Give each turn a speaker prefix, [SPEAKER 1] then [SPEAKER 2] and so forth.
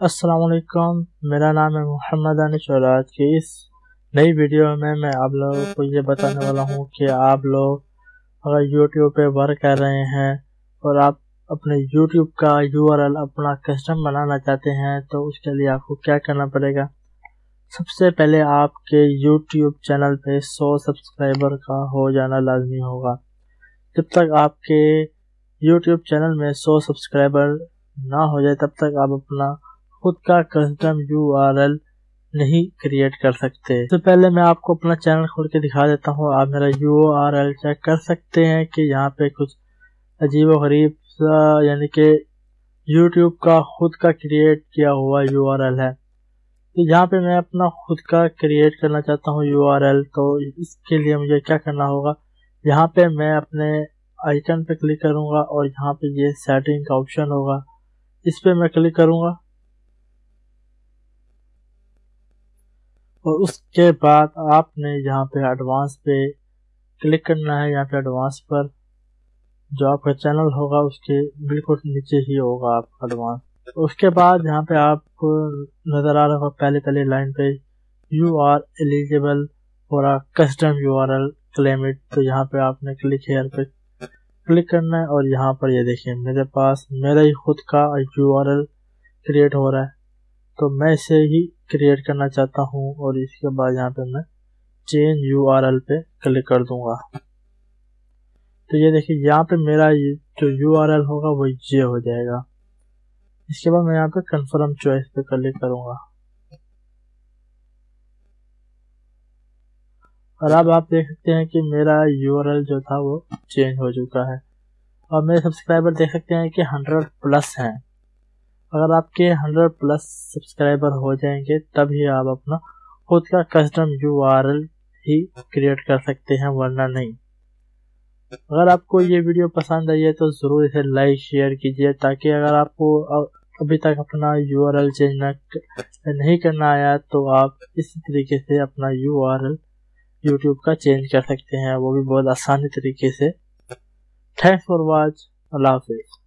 [SPEAKER 1] अस्सलाम वालेकुम। मेरा नाम है मोहम्मद अनिश और आज की इस नई वीडियो में मैं आप लोगों को ये बताने वाला हूँ कि आप लोग अगर यूट्यूब पे वर्क कर रहे हैं और आप अपने यूट्यूब का यूआरएल अपना कस्टम बनाना चाहते हैं तो उसके लिए आपको क्या करना पड़ेगा? सबसे पहले आपके यूट्यूब चैनल पे 100 सब्सक्राइबर का हो जाना लाजमी होगा। जब तक आपके यूट्यूब चैनल में 100 सब्सक्राइबर ना हो जाए, तब तक आप अपना खुद का कस्टम यूआरएल नहीं क्रिएट कर सकते। तो पहले मैं आपको अपना चैनल खोल के दिखा देता हूँ। आप मेरा यू चेक कर सकते हैं कि यहाँ पे कुछ अजीब गरीब यानी कि यूट्यूब का खुद का क्रिएट किया हुआ यूआरएल है। तो यहाँ पे मैं अपना खुद का क्रिएट करना चाहता हूँ URL तो इसके लिए मुझे क्या करना होगा? यहाँ पे मैं अपने आइकन पे क्लिक करूँगा और यहाँ पे ये सेटिंग का ऑप्शन होगा। इस पे मैं क्लिक करूँगा। और उसके बाद आपने यहाँ पे एडवांस पे क्लिक करना है, यहाँ पे एडवांस पर जो आपका चैनल होगा, उसके बिल्कुल नीचे ही होगा आपका एडवांस उसके बाद यहाँ पे आपको नज़र आ रहा होगा पहले पहले लाइन पे you are eligible for a custom you are L क्लेमिट तो यहाँ पे आपने क्लिक हेयर पे क्लिक करना है और यहाँ पर ये यह देखिए, मेरे पास मेरा ही खुद का यू आर एल क्रिएट हो रहा है। तो मैं इसे ही क्रिएट करना चाहता हूँ और इसके बाद यहाँ पे मैं चेंज यूआरएल पे क्लिक कर दूँगा। तो ये देखिए, यहाँ पे मेरा जो यूआरएल होगा वो ये हो जाएगा। इसके बाद मैं यहाँ पे कंफर्म चॉइस पे क्लिक करूँगा। और अब आप देख सकते हैं कि मेरा यूआरएल जो था वो चेंज हो चुका है। और मेरे सब्सक्राइबर देख सकते हैं कि हंड्रेड प्लस हैं। अगर आपके हंड्रेड प्लस सब्सक्राइबर हो जाएँगे, तभी आप अपना खुद का कस्टम यूआरएल ही क्रिएट कर सकते हैं, वरना नहीं। अगर आपको ये वीडियो पसंद आई है तो ज़रूर इसे लाइक शेयर कीजिए, ताकि अगर आपको अभी तक अपना यूआरएल चेंज नहीं करना आया तो आप इसी तरीके से अपना यूआरएल यूट्यूब का चेंज कर सकते हैं। वो भी बहुत आसानी तरीके से। थैंक्स फॉर वॉच अल्लाह हाफिज़।